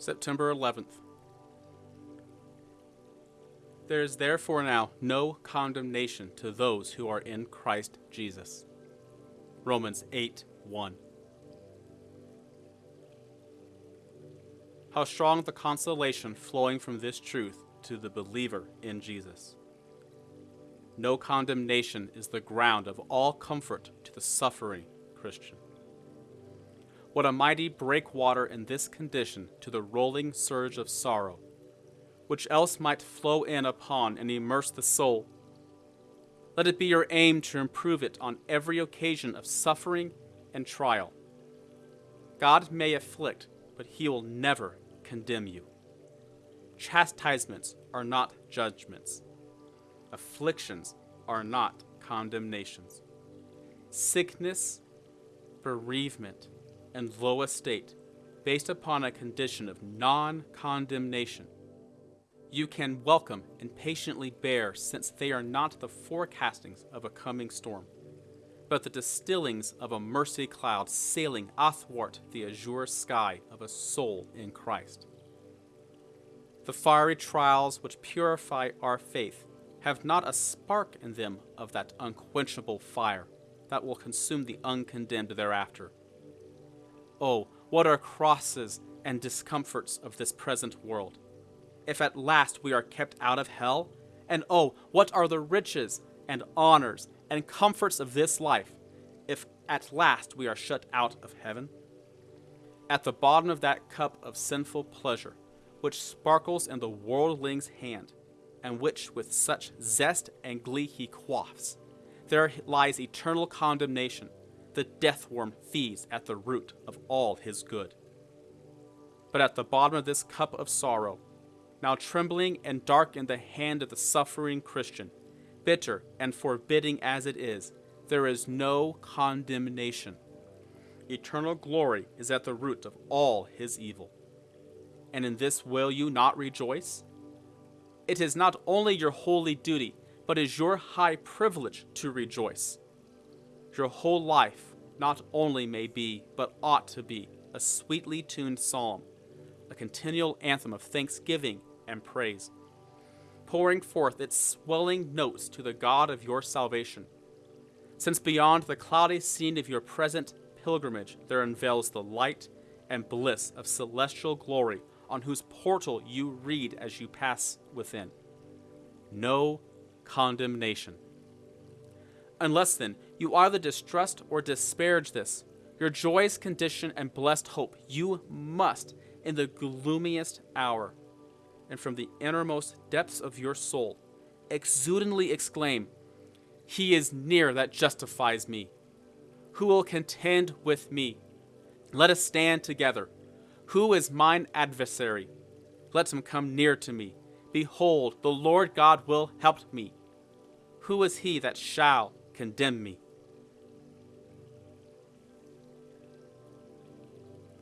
September 11th. There is therefore now no condemnation to those who are in Christ Jesus. Romans 8 1. How strong the consolation flowing from this truth to the believer in Jesus. No condemnation is the ground of all comfort to the suffering Christian. What a mighty breakwater in this condition to the rolling surge of sorrow, which else might flow in upon and immerse the soul. Let it be your aim to improve it on every occasion of suffering and trial. God may afflict, but he will never condemn you. Chastisements are not judgments. Afflictions are not condemnations. Sickness, bereavement, and low estate, based upon a condition of non condemnation, you can welcome and patiently bear, since they are not the forecastings of a coming storm, but the distillings of a mercy cloud sailing athwart the azure sky of a soul in Christ. The fiery trials which purify our faith have not a spark in them of that unquenchable fire that will consume the uncondemned thereafter. Oh, what are crosses and discomforts of this present world! If at last we are kept out of hell, and oh, what are the riches and honors and comforts of this life, if at last we are shut out of heaven? At the bottom of that cup of sinful pleasure, which sparkles in the worldling's hand, and which with such zest and glee he quaffs, there lies eternal condemnation the death worm feeds at the root of all his good. But at the bottom of this cup of sorrow, now trembling and dark in the hand of the suffering Christian, bitter and forbidding as it is, there is no condemnation. Eternal glory is at the root of all his evil. And in this will you not rejoice? It is not only your holy duty, but is your high privilege to rejoice your whole life not only may be, but ought to be, a sweetly tuned psalm, a continual anthem of thanksgiving and praise, pouring forth its swelling notes to the God of your salvation. Since beyond the cloudy scene of your present pilgrimage there unveils the light and bliss of celestial glory on whose portal you read as you pass within. No condemnation. Unless then you either distrust or disparage this, your joyous condition and blessed hope, you must, in the gloomiest hour, and from the innermost depths of your soul, exudantly exclaim, He is near that justifies me. Who will contend with me? Let us stand together. Who is mine adversary? Let him come near to me. Behold, the Lord God will help me. Who is he that shall condemn me?